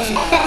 Yeah.